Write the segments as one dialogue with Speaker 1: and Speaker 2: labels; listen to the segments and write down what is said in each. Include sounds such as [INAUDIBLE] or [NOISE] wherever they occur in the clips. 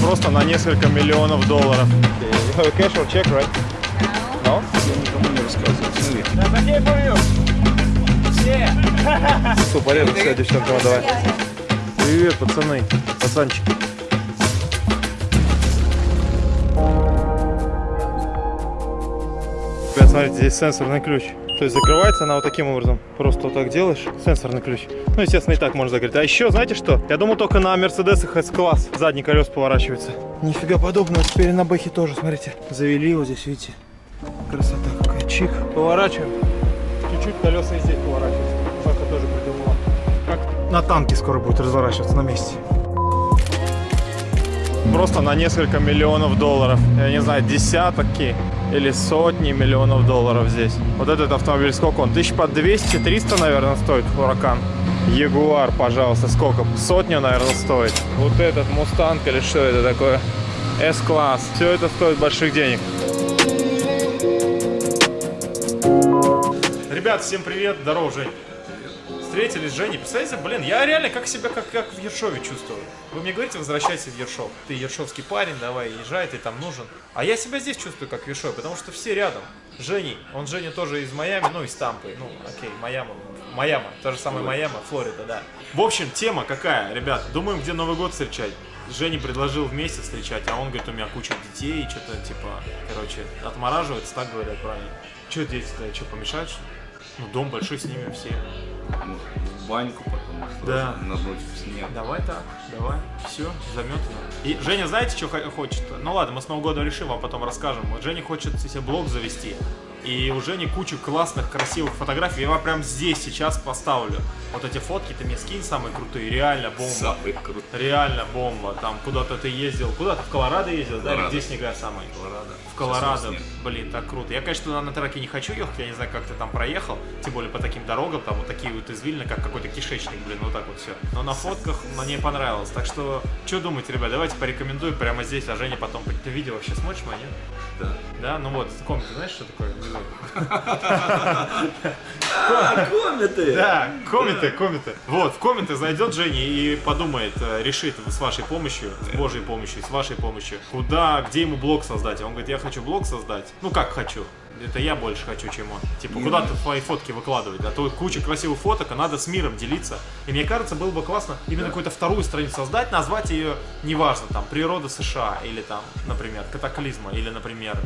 Speaker 1: Просто на несколько миллионов долларов. Cash or check, right? No?
Speaker 2: Я никому не рассказываю.
Speaker 1: Что, порядок, все, девчонка, давай. Привет, пацаны, пацанчики. Ребят, смотрите, здесь сенсорный ключ. То есть закрывается она вот таким образом. Просто вот так делаешь, сенсорный ключ. Ну, естественно, и так можно закрыть. А еще, знаете что? Я думал, только на Мерседесах S-класс задний колес поворачивается. Нифига подобного. Теперь на Бэхе тоже, смотрите. Завели вот здесь, видите. Красота какая. Чик. Поворачиваем. Чуть-чуть колеса и здесь поворачиваются. Паха тоже придумала. Как на танке скоро будет разворачиваться на месте. Просто на несколько миллионов долларов. Я не знаю, десятки или сотни миллионов долларов здесь. Вот этот автомобиль сколько он? Тысяч по 200-300, наверное, стоит Хуракан. Ягуар, пожалуйста, сколько? Сотню, наверное, стоит. Вот этот Мустанг или что это такое? S-класс. Все это стоит больших денег. Ребят, всем привет. Здорово, Жень. Встретились с Женей. Представляете, блин, я реально как себя как, как в Ершове чувствую. Вы мне говорите, возвращайся в Ершов. Ты ершовский парень, давай, езжай, ты там нужен. А я себя здесь чувствую как в Ершове, потому что все рядом. Женей, он Женя тоже из Майами, ну, из Тампы. Ну, окей, Майами. Майами, то же самое Майами, Флорида, да. В общем, тема какая, ребят? Думаем, где Новый год встречать. Женя предложил вместе встречать, а он говорит, у меня куча детей, что-то типа, короче, отмораживается, так говорят правильно. Что дети-то, что, помешают, что ли? Ну, дом большой, снимем все.
Speaker 2: В баньку потом
Speaker 1: Да.
Speaker 2: на ночь в снег.
Speaker 1: Давай так, давай. Все, заметано. И Женя, знаете, что хо- хочет? Ну ладно, мы с Нового года решим, а потом расскажем. Вот Женя хочет себе блог завести. И у Жени кучу классных, красивых фотографий. Я вам прям здесь сейчас поставлю. Вот эти фотки ты мне скинь самые крутые. Реально бомба.
Speaker 2: Самый крутой.
Speaker 1: Реально бомба. Там куда-то ты ездил. Куда ты? В Колорадо ездил, да? Или
Speaker 2: Колорадо.
Speaker 1: Где снега самые?
Speaker 2: Колорадо.
Speaker 1: В Колорадо, блин, так круто. Я, конечно, туда на траке не хочу ехать, я не знаю, как ты там проехал, тем более по таким дорогам, там вот такие вот извилины, как какой-то кишечник, блин, вот так вот все. Но на фотках мне понравилось, так что, что думаете, ребят, давайте порекомендую прямо здесь, а Женя потом, ты видео вообще смотришь нет?
Speaker 2: Да.
Speaker 1: Да, ну вот, комнаты, знаешь, что такое?
Speaker 2: А, комнаты!
Speaker 1: Да, комменты, комменты. Вот, в комменты зайдет Женя и подумает, э, решит с вашей помощью, с Божьей помощью, с вашей помощью, куда, где ему блог создать. Он говорит, я хочу блог создать. Ну как хочу? Это я больше хочу, чем он. Типа, куда ты свои фотки выкладывать? А то куча красивых фоток, а надо с миром делиться. И мне кажется, было бы классно именно какую-то вторую страницу создать, назвать ее, неважно, там, природа США, или там, например, катаклизма, или, например,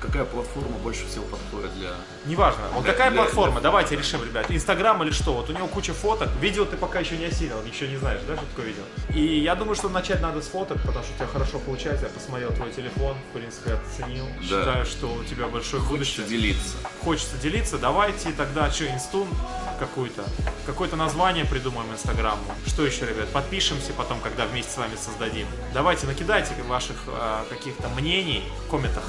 Speaker 2: Какая платформа больше всего подходит для...
Speaker 1: Неважно. Вот
Speaker 2: Для-
Speaker 1: какая
Speaker 2: для-
Speaker 1: платформа?
Speaker 2: для-
Speaker 1: Давайте решим, ребят. Инстаграм или что? Вот у него куча фоток. Видео ты пока еще не осилил, ничего не знаешь, да, что такое видео? И я думаю, что начать надо с фоток, потому что у тебя хорошо получается. Я посмотрел твой телефон, в принципе, оценил.
Speaker 2: Да.
Speaker 1: Считаю, что у тебя большое
Speaker 2: Хочется
Speaker 1: будущее.
Speaker 2: делиться.
Speaker 1: Хочется делиться. Давайте тогда что, инстун какую-то? Какое-то название придумаем Инстаграму. Что еще, ребят? Подпишемся потом, когда вместе с вами создадим. Давайте, накидайте ваших э, каких-то мнений в комментах.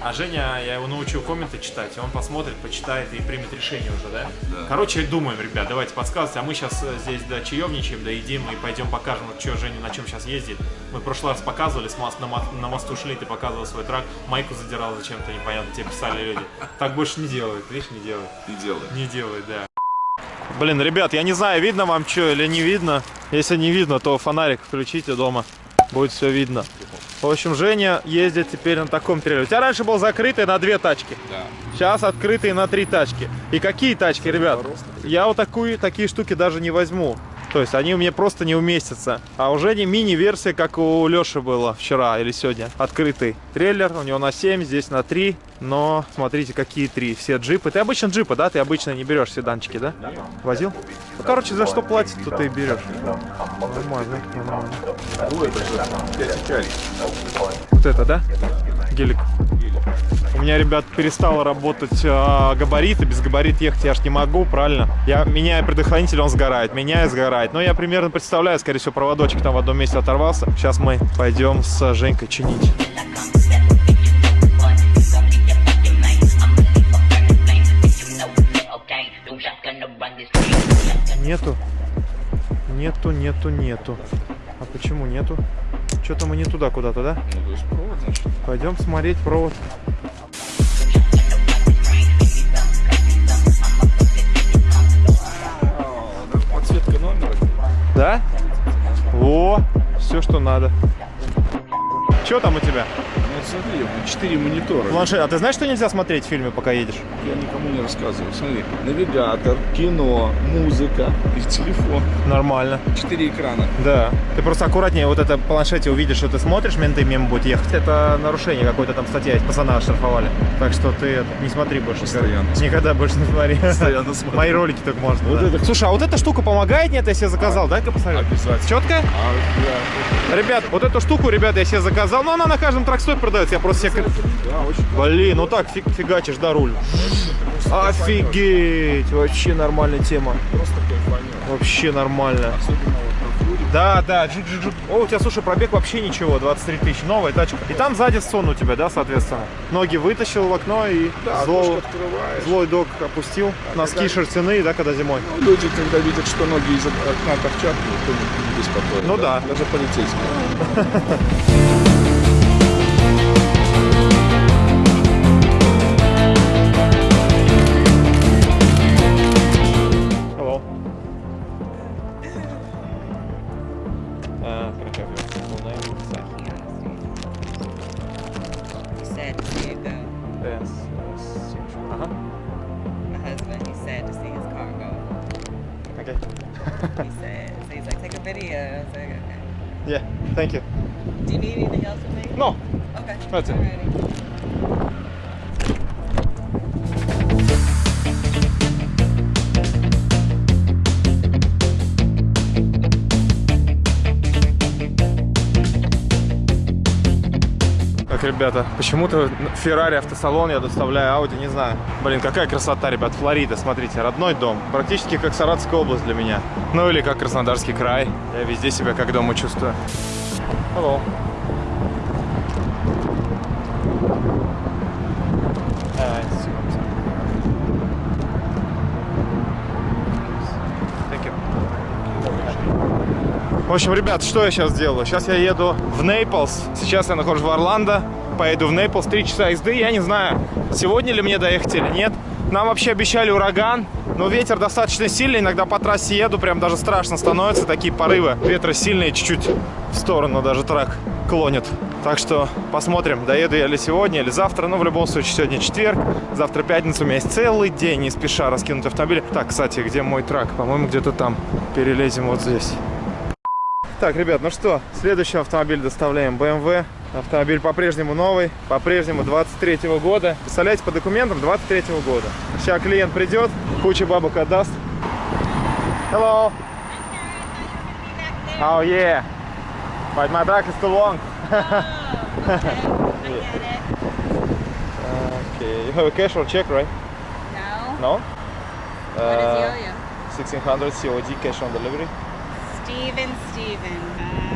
Speaker 1: А Женя, я его научил комменты читать, и он посмотрит, почитает и примет решение уже, да?
Speaker 2: Да.
Speaker 1: Короче, думаем, ребят, давайте подсказывайте. А мы сейчас здесь да, чаевничаем, да едим и пойдем покажем, что Женя на чем сейчас ездит. Мы в прошлый раз показывали, с мост, на, на мосту шли, ты показывал свой трак, майку задирал зачем-то, непонятно, тебе писали люди. Так больше не делают, видишь, не делают.
Speaker 2: И делай.
Speaker 1: Не делай, да. Блин, ребят, я не знаю, видно вам что или не видно. Если не видно, то фонарик включите дома. Будет все видно. В общем, Женя ездит теперь на таком трейлере. У тебя раньше был закрытый на две тачки.
Speaker 2: Да.
Speaker 1: Сейчас открытый на три тачки. И какие тачки, ребят? Я вот такую, такие штуки даже не возьму. То есть они у меня просто не уместятся. А у Жени мини-версия, как у Леши было вчера или сегодня. Открытый трейлер. У него на 7, здесь на 3. Но смотрите, какие три. Все джипы. Ты обычно джипы, да? Ты обычно не берешь седанчики, да? Возил? Ну, короче, за что платить, то ты и берешь. Нормально, нормально. Вот это, да? Гелик. У меня, ребят, перестало работать э, габариты. Без габарит ехать я ж не могу, правильно? Я меняю предохранитель, он сгорает. Меняю, сгорает. Но я примерно представляю, скорее всего, проводочек там в одном месте оторвался. Сейчас мы пойдем с Женькой чинить. Нету. Нету, нету, нету. А почему нету? Что-то мы не туда куда-то, да?
Speaker 2: Ну, то есть провод, значит.
Speaker 1: Пойдем смотреть провод. Да? О, все, что надо. Что там у тебя?
Speaker 2: Смотри, четыре монитора.
Speaker 1: Планшет. А ты знаешь, что нельзя смотреть в фильме, пока едешь?
Speaker 2: Я никому не рассказываю. Смотри, навигатор, кино, музыка и телефон.
Speaker 1: Нормально.
Speaker 2: Четыре экрана.
Speaker 1: Да. Ты просто аккуратнее вот это планшете увидишь, что ты смотришь, менты мимо будут ехать. Это нарушение какой-то там статья, есть, пацана оштрафовали. Так что ты не смотри больше.
Speaker 2: Постоянно
Speaker 1: никогда. Больше не смотри.
Speaker 2: Постоянно [LAUGHS] смотрю.
Speaker 1: Мои ролики только можно.
Speaker 2: Вот
Speaker 1: да.
Speaker 2: это-
Speaker 1: Слушай, а вот эта штука помогает, нет, я себе заказал, дай-ка посмотрю.
Speaker 2: Обязательно.
Speaker 1: Четко?
Speaker 2: А,
Speaker 1: Ребят, вот эту штуку, ребята, я себе заказал. Но она на каждом тракстопе продается. Я просто себе...
Speaker 2: да, да,
Speaker 1: Блин, ну так фиг- фигачишь, да, руль. Офигеть! Вообще нормальная тема. Вообще нормально. Да, да, джик джик джик. О, у тебя, слушай, пробег вообще ничего, 23 тысячи, новая тачка. И там сзади сон у тебя, да, соответственно. Ноги вытащил в окно и
Speaker 2: Да,
Speaker 1: зло- злой док опустил. Носки
Speaker 2: когда-
Speaker 1: шерстяные, да, когда зимой.
Speaker 2: Ну, Люди, когда видят, что ноги из окна торчат, никто не беспокоит.
Speaker 1: Ну да.
Speaker 2: Даже полицейские. [LAUGHS]
Speaker 1: Thank you. Ребята, почему-то Феррари автосалон я доставляю Audi, не знаю. Блин, какая красота, ребят, Флорида, смотрите, родной дом. Практически как Саратовская область для меня. Ну или как Краснодарский край. Я везде себя как дома чувствую. Hello. Uh, it's- Thank you. В общем, ребят, что я сейчас делаю? Сейчас я еду в Нейплс. Сейчас я нахожусь в Орландо. Поеду в Нейплс. Три часа езды. Я не знаю, сегодня ли мне доехать или нет. Нам вообще обещали ураган, но ветер достаточно сильный. Иногда по трассе еду, прям даже страшно становится. Такие порывы. Ветра сильные, чуть-чуть в сторону даже трак клонит. Так что посмотрим, доеду я ли сегодня или завтра. Но в любом случае, сегодня четверг, завтра пятница. У меня есть целый день, не спеша раскинуть автомобиль. Так, кстати, где мой трак? По-моему, где-то там. Перелезем вот здесь. Так, ребят, ну что, следующий автомобиль доставляем BMW. Автомобиль по-прежнему новый, по-прежнему 23 года. Представляете, по документам 23 года. Сейчас клиент придет, куча бабок отдаст. Hello. Oh yeah. But my back is too long. okay. You have a cash or check, right?
Speaker 3: No.
Speaker 1: No? Uh,
Speaker 3: does he owe you?
Speaker 1: 1600 COD cash on delivery.
Speaker 3: Steven, Steven. Uh,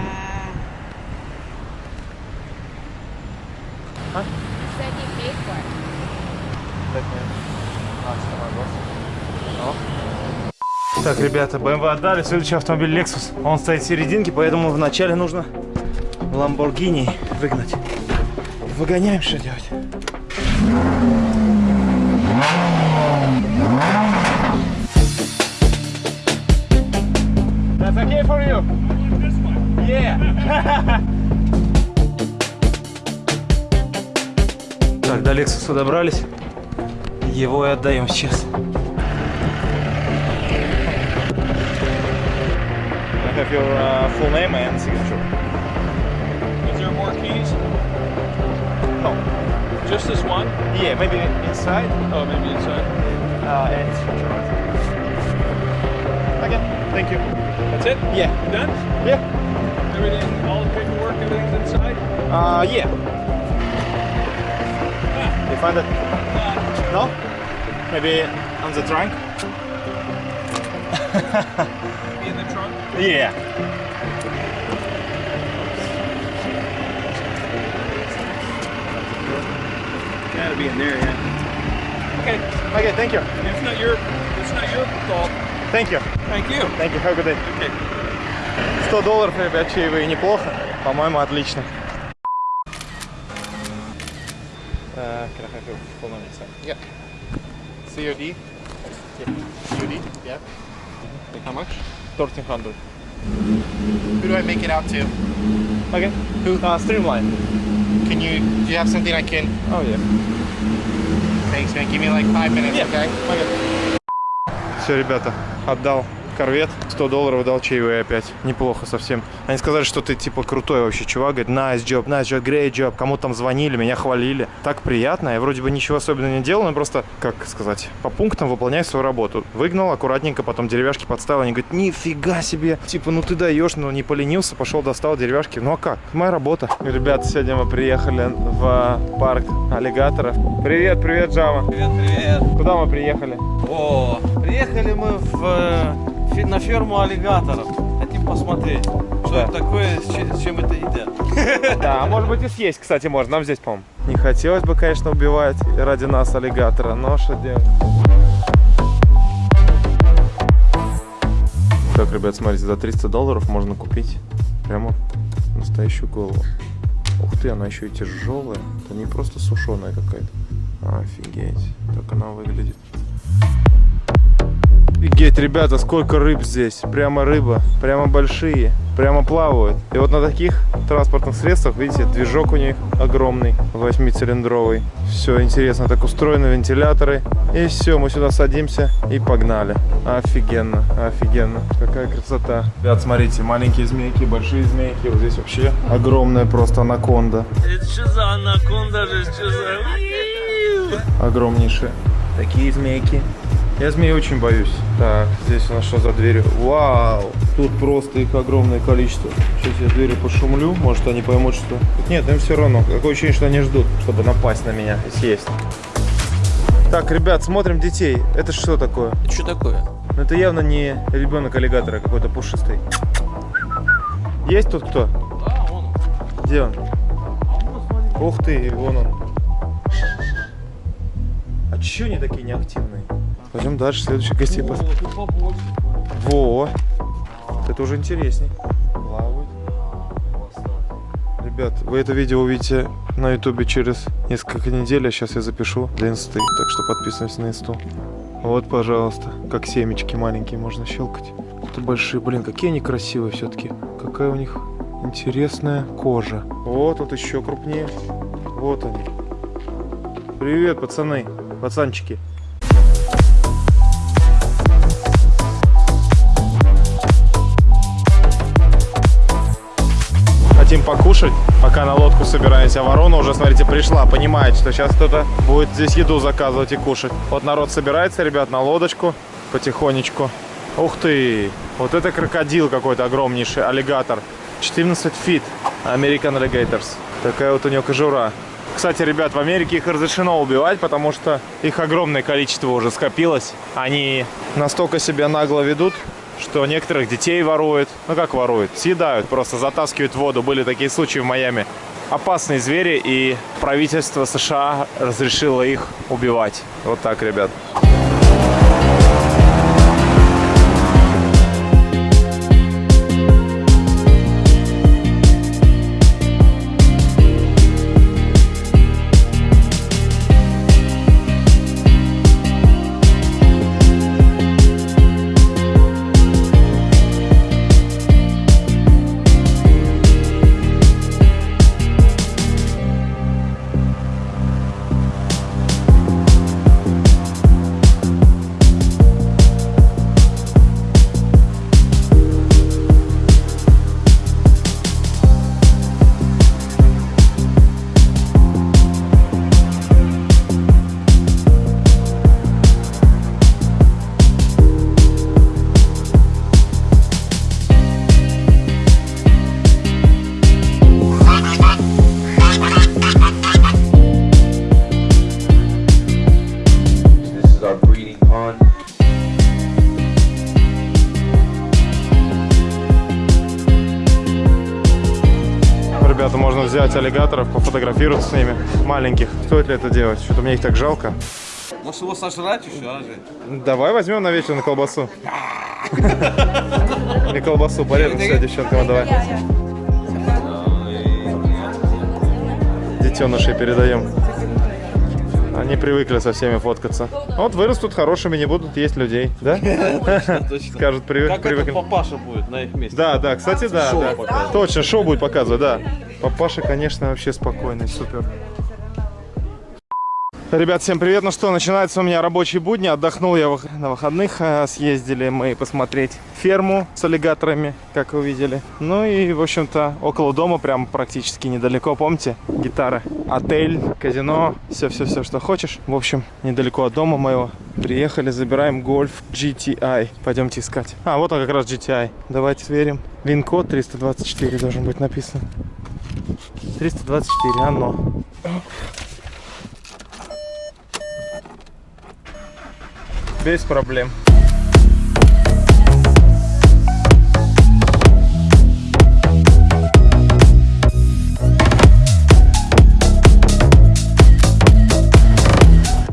Speaker 1: Huh?
Speaker 3: Said he paid for it.
Speaker 1: Так, ребята, BMW отдали. Следующий автомобиль Lexus. Он стоит в серединке, поэтому вначале нужно Lamborghini выгнать. Выгоняем, что делать? That's okay for you? Yeah. Так, до Лексуса добрались. Его и отдаем сейчас. I have your uh, full name and signature.
Speaker 4: Is there more keys?
Speaker 1: No.
Speaker 4: Just this one?
Speaker 1: Yeah, maybe inside
Speaker 4: Oh, maybe inside.
Speaker 1: uh, and signature. Okay, thank you.
Speaker 4: That's it?
Speaker 1: Yeah.
Speaker 4: Done?
Speaker 1: Yeah.
Speaker 4: Everything, all the paperwork, everything's inside?
Speaker 1: Uh, yeah. You find it? No? Maybe on the trunk?
Speaker 4: Maybe in the trunk?
Speaker 1: Yeah.
Speaker 4: Gotta be in there, yeah. Okay,
Speaker 1: Okay, thank you.
Speaker 4: it's not your, it's not your fault.
Speaker 1: Thank you.
Speaker 4: Thank you.
Speaker 1: Thank you. Have a good day.
Speaker 4: Okay.
Speaker 1: 100 долларов, ребят, чаевые неплохо. По-моему, отлично. Uh, can I have your full name, sir?
Speaker 5: Yeah. COD? Yeah. COD? Yeah. How much?
Speaker 1: 1300.
Speaker 5: Who do I make it out to? Okay. Who?
Speaker 2: Uh, streamline.
Speaker 5: Can you? Do you have something I can?
Speaker 2: Oh yeah.
Speaker 5: Thanks, man. Give me like five minutes,
Speaker 2: Yeah.
Speaker 5: okay?
Speaker 1: Все, ребята, отдал корвет, 100 долларов дал чаевые опять. Неплохо совсем. Они сказали, что ты типа крутой вообще чувак. Говорит, nice job, nice job, great job. Кому там звонили, меня хвалили. Так приятно. Я вроде бы ничего особенного не делал, но просто, как сказать, по пунктам выполняю свою работу. Выгнал аккуратненько, потом деревяшки подставил. Они говорят, нифига себе. Типа, ну ты даешь, но не поленился, пошел, достал деревяшки. Ну а как? Моя работа. Ребята, сегодня мы приехали в парк аллигаторов. Привет, привет, Джама.
Speaker 6: Привет, привет.
Speaker 1: Куда мы приехали?
Speaker 6: О, приехали мы в, э, на ферму аллигаторов. Хотим посмотреть, что
Speaker 1: Да.
Speaker 6: это такое, с чем, с чем это едят. [LAUGHS]
Speaker 1: Да, а может быть и съесть, кстати, можно. Нам здесь, по-моему. Не хотелось бы, конечно, убивать ради нас аллигатора, но что делать? Так, ребят, смотрите, за 300 долларов можно купить прямо настоящую голову. Ух ты, она еще и тяжелая. Это не просто сушеная какая-то. Офигеть, как она выглядит. Офигеть, ребята, сколько рыб здесь. Прямо рыба, прямо большие, прямо плавают. И вот на таких транспортных средствах, видите, движок у них огромный, восьмицилиндровый. Все интересно, так устроены вентиляторы. И все, мы сюда садимся и погнали. Офигенно, офигенно. Какая красота. Ребят, смотрите, маленькие змейки, большие змейки. Вот здесь вообще огромная просто анаконда.
Speaker 6: Это что за анаконда же, что за...
Speaker 1: огромнейшие. Такие змейки. Я змей очень боюсь. Так, здесь у нас что за дверью? Вау! Тут просто их огромное количество. Сейчас я двери пошумлю, может они поймут, что... Нет, им все равно. Такое ощущение, что они ждут, чтобы напасть на меня и съесть. Так, ребят, смотрим детей. Это что такое?
Speaker 6: Что такое?
Speaker 1: Ну, Это явно не ребенок аллигатора, а какой-то пушистый. Есть тут кто?
Speaker 6: Да, он.
Speaker 1: Где он? Ух ты, вон он. А чё они такие неактивные? Пойдем дальше, следующий гостей
Speaker 6: побольше.
Speaker 1: Во! Это уже интересней. Плавают. Ребят, вы это видео увидите на ютубе через несколько недель, а сейчас я запишу для инсты, так что подписывайтесь на инсту. Вот, пожалуйста, как семечки маленькие можно щелкать. Это большие, блин, какие они красивые все-таки. Какая у них интересная кожа. Вот, тут еще крупнее. Вот они. Привет, пацаны, пацанчики. Хотим покушать, пока на лодку собираемся. Ворона уже, смотрите, пришла, понимает, что сейчас кто-то будет здесь еду заказывать и кушать. Вот народ собирается, ребят, на лодочку потихонечку. Ух ты! Вот это крокодил какой-то огромнейший, аллигатор. 14 feet. American Alligators. Такая вот у него кожура. Кстати, ребят, в Америке их разрешено убивать, потому что их огромное количество уже скопилось. Они настолько себя нагло ведут, что некоторых детей воруют. Ну как воруют? Съедают, просто затаскивают воду. Были такие случаи в Майами. Опасные звери, и правительство США разрешило их убивать. Вот так, ребят. Взять аллигаторов, пофотографироваться с ними. Маленьких. Стоит ли это делать? Что-то мне их так жалко.
Speaker 6: Может его сожрать еще, а же?
Speaker 1: Давай возьмем на вечер на колбасу. [LAUGHS] На колбасу порежем все девчонкам, давай. Детенышей передаем. Они привыкли со всеми фоткаться. Вот вырастут хорошими, не будут есть людей, да? [LAUGHS] Скажут, привык,
Speaker 6: Как
Speaker 1: привыкли.
Speaker 6: папаша будет на их месте?
Speaker 1: Да, да, кстати, да. Точно, шоу будет показывать, да. Папаша, конечно, вообще спокойный, супер. Ребят, всем привет. Ну что, начинается у меня рабочие будни. Отдохнул я на выходных. а, Съездили мы посмотреть ферму с аллигаторами, как вы видели. Ну и, в общем-то, около дома, прям практически недалеко. Помните? Гитара, отель, казино, все-все-все, что хочешь. В общем, недалеко от дома моего. Приехали, забираем гольф GTI. Пойдемте искать. А, вот он как раз GTI. Давайте сверим. Вин-код 324 должен быть написан. 324, оно. Без проблем.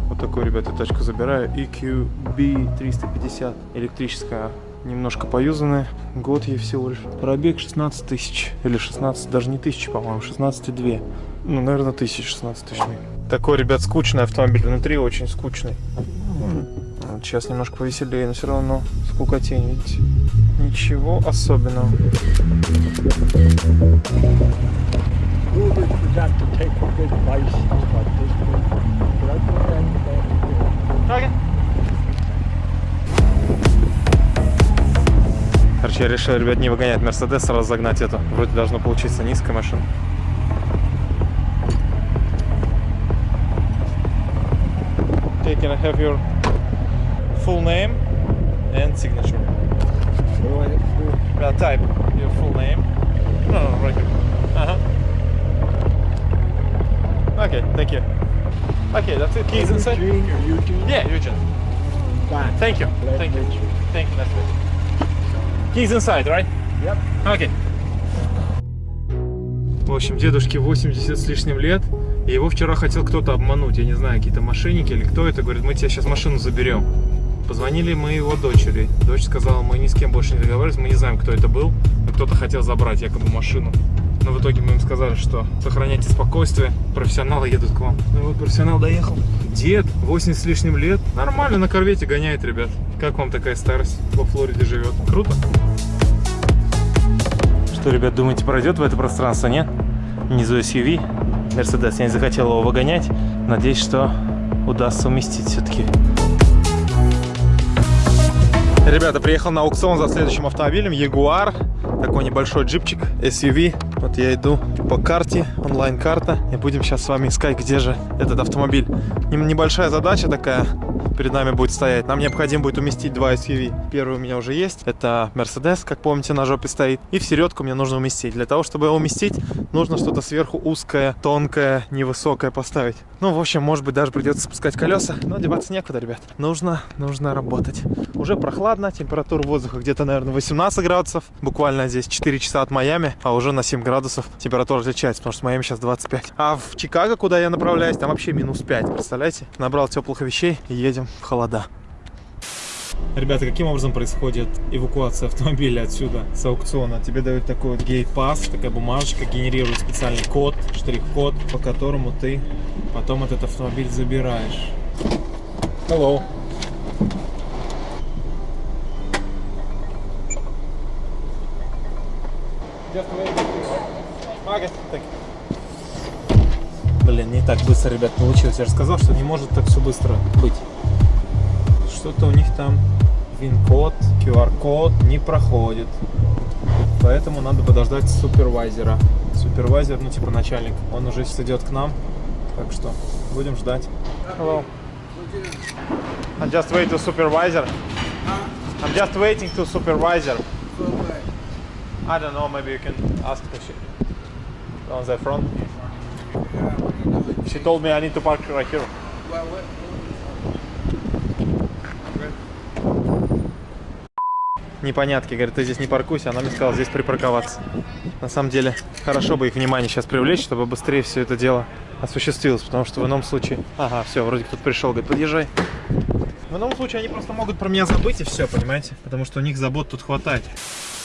Speaker 1: Вот такую, ребята, тачку забираю. EQB 350. Электрическая. Немножко поюзанная. Год ей всего лишь. Пробег 16 тысяч. Или 16, даже не тысяч, по-моему. 16,2. Ну, наверное, тысяч 16 тысяч. Такой, ребят, скучный автомобиль. Внутри очень скучный. Сейчас немножко повеселее, но все равно скукотень, видите? Ничего особенного. Короче, я решил, ребят, не выгонять Мерседес, сразу загнать эту. Вроде должно получиться низкая машина. Can I have your full name and signature? Uh, type your full name. No, no, right here. Uh huh. Okay, thank you. Okay, that's it. Keys inside. Yeah, Eugene. Thank you. Thank you. Thank you. That's it. Keys inside, right? Yep. Okay. В общем, дедушке 80 с лишним лет. И его вчера хотел кто-то обмануть. Я не знаю, какие-то мошенники или кто это. Говорит, мы тебе сейчас машину заберем. Позвонили мы его дочери. Дочь сказала, мы ни с кем больше не договаривались, мы не знаем, кто это был. Кто-то хотел забрать якобы машину. Но в итоге мы им сказали, что сохраняйте спокойствие, профессионалы едут к вам. Ну вот профессионал доехал. Дед, 80 с лишним лет, нормально на корвете гоняет, ребят. Как вам такая старость? Во Флориде живет. Круто? Что, ребят, думаете, пройдет в это пространство, нет? Внизу SUV, Mercedes. Я не захотел его выгонять. Надеюсь, что удастся уместить все-таки. Ребята, приехал на аукцион за следующим автомобилем. Jaguar. Такой небольшой джипчик SUV. Вот я иду по карте, онлайн-карта. И будем сейчас с вами искать, где же этот автомобиль. Небольшая задача такая перед нами будет стоять. Нам необходимо будет уместить два SUV. Первый у меня уже есть. Это Mercedes, как помните, на жопе стоит. И в середку мне нужно уместить. Для того, чтобы его уместить, нужно что-то сверху узкое, тонкое, невысокое поставить. Ну, в общем, может быть, даже придется спускать колеса. Но деваться некуда, ребят. Нужно, нужно работать. Уже прохладно. Температура воздуха где-то, наверное, 18 градусов. Буквально здесь 4 часа от Майами. А уже на 7 градусов температура отличается, потому что в Майами сейчас 25. А в Чикаго, куда я направляюсь, там вообще минус 5. Представляете? Набрал теплых вещей и едем холода. Ребята, каким образом происходит эвакуация автомобиля отсюда, с аукциона? Тебе дают такой вот гейт-пас, такая бумажечка, генерирует специальный код, штрих-код, по которому ты потом этот автомобиль забираешь. Hello. Just wait. Okay, thank you. Блин, не так быстро, ребят, получилось. Я же сказал, что не может так все быстро быть. Что-то у них там вин-код, QR-код не проходит. Поэтому надо подождать супервайзера. Супервайзер, ну типа начальник, он уже сейчас идет к нам. Так что будем ждать. Hello. I'm just waiting to supervisor. I'm just waiting to supervisor. I don't know, maybe you can ask on the front. She told me I need to park right here. Непонятки, говорит, ты здесь не паркуйся, она мне сказала здесь припарковаться. На самом деле, хорошо бы их внимание сейчас привлечь, чтобы быстрее все это дело осуществилось, потому что в ином случае... Ага, все, вроде кто-то пришел, говорит, подъезжай. В ином случае они просто могут про меня забыть и все, понимаете? Потому что у них забот тут хватает.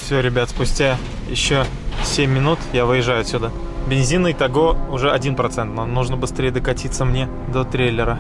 Speaker 1: Все, ребят, спустя еще 7 минут я выезжаю отсюда. Бензина и того уже 1%. Нам нужно быстрее докатиться мне до трейлера.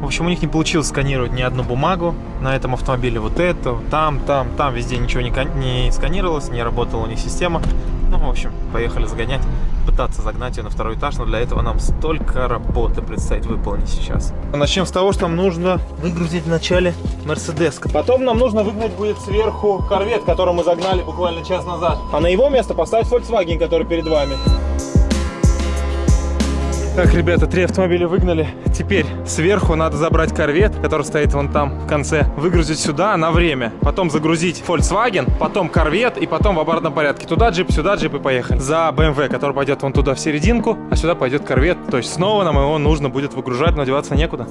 Speaker 1: В общем, у них не получилось сканировать ни одну бумагу на этом автомобиле. Вот это, там, там, там, везде ничего не, не сканировалось, не работала у них система. Ну, в общем, поехали загонять, пытаться загнать ее на второй этаж, но для этого нам столько работы предстоит выполнить сейчас. Начнем с того, что нам нужно выгрузить вначале Мерседес. Потом нам нужно выгнать будет сверху корвет, который мы загнали буквально час назад. А на его место поставить Volkswagen, который перед вами. Так, ребята, три автомобиля выгнали. Теперь сверху надо забрать корвет, который стоит вон там в конце, выгрузить сюда на время. Потом загрузить Volkswagen, потом корвет и потом в обратном порядке. Туда джип, сюда джип и поехали. За BMW, который пойдет вон туда в серединку, а сюда пойдет корвет. То есть снова нам его нужно будет выгружать, но деваться некуда.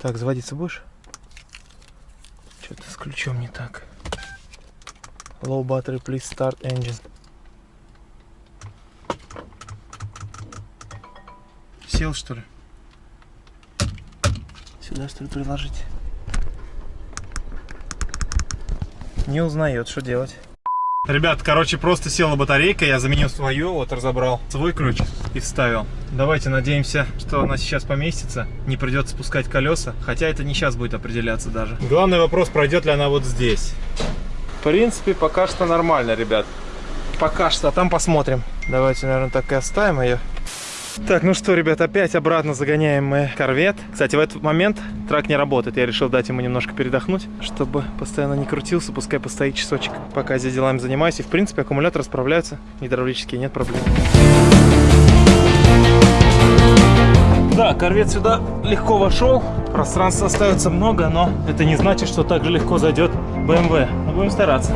Speaker 1: Так, заводиться будешь? Ключом не так. Low battery, please start engine. Сел что ли? Сюда что ли приложить? Не узнает, что делать. Ребят, короче, просто села батарейка, я заменил свою, вот разобрал свой ключ и вставил. Давайте надеемся, что она сейчас поместится, не придется спускать колеса, хотя это не сейчас будет определяться даже. Главный вопрос, пройдет ли она вот здесь. В принципе, пока что нормально, ребят. Пока что, а там посмотрим. Давайте, наверное, так и оставим ее. Так, ну что, ребят, опять обратно загоняем мы корвет. Кстати, в этот момент трак не работает. Я решил дать ему немножко передохнуть, чтобы постоянно не крутился. Пускай постоит часочек, пока я здесь делами занимаюсь. И, в принципе, аккумуляторы справляются. Гидравлические, нет проблем. Да, корвет сюда легко вошел. Пространства остается много, но это не значит, что так же легко зайдет BMW. Но будем стараться.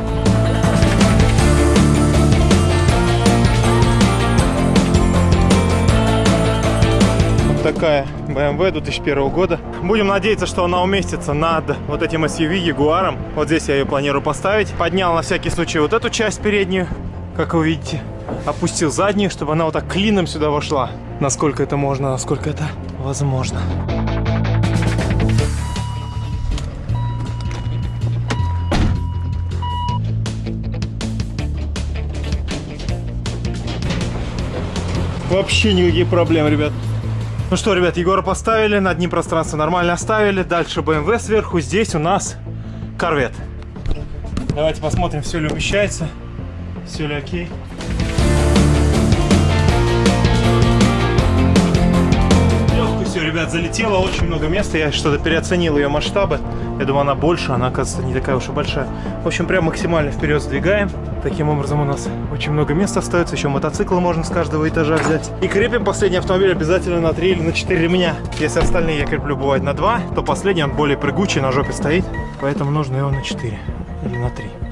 Speaker 1: Вот такая BMW 2001 года. Будем надеяться, что она уместится над вот этим SUV Ягуаром. Вот здесь я ее планирую поставить. Поднял на всякий случай вот эту часть переднюю, как вы видите. Опустил заднюю, чтобы она вот так клином сюда вошла. Насколько это можно, насколько это возможно. Вообще никаких проблем, ребят. Ну что, ребят, Егора поставили, над ним пространство нормально оставили. Дальше BMW сверху, здесь у нас корвет. Давайте посмотрим, все ли умещается, все ли окей. Легко все, ребят, залетело, очень много места. Я что-то переоценил ее масштабы. Я думаю, она больше, она, оказывается, не такая уж и большая. В общем, прям максимально вперед сдвигаем. Таким образом у нас очень много места остается. Еще мотоцикл можно с каждого этажа взять. И крепим последний автомобиль обязательно на 3 или на 4 ремня. Если остальные я креплю бывает на 2, то последний он более прыгучий, на жопе стоит. Поэтому нужно его на 4 или на 3.